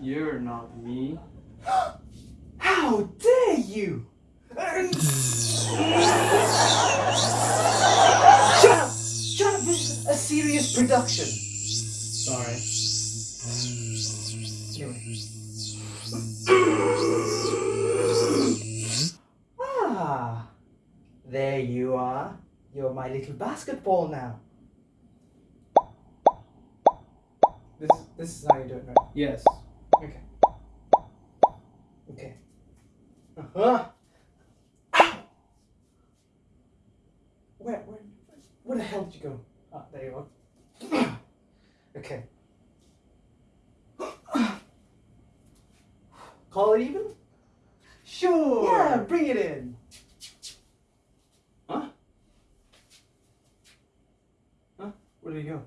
You're not me. How dare you! Shut up! Shut up! This is a serious production. Sorry. Ah, there you are. You're my little basketball now. This this is how you do it, right? Yes. Okay. Okay. Uh-huh. Ow! Where, where, where the hell did you go? Ah, there you are. okay. Call it even? Sure. Yeah, bring it in. Huh? Huh? Where did he go?